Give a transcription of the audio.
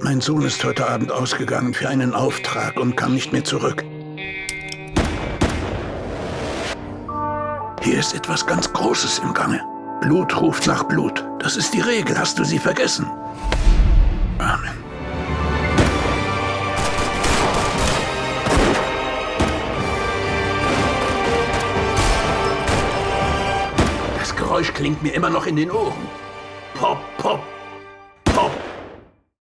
Mein Sohn ist heute Abend ausgegangen für einen Auftrag und kam nicht mehr zurück. Hier ist etwas ganz Großes im Gange. Blut ruft nach Blut. Das ist die Regel. Hast du sie vergessen? Amen. Das Geräusch klingt mir immer noch in den Ohren. Pop, pop,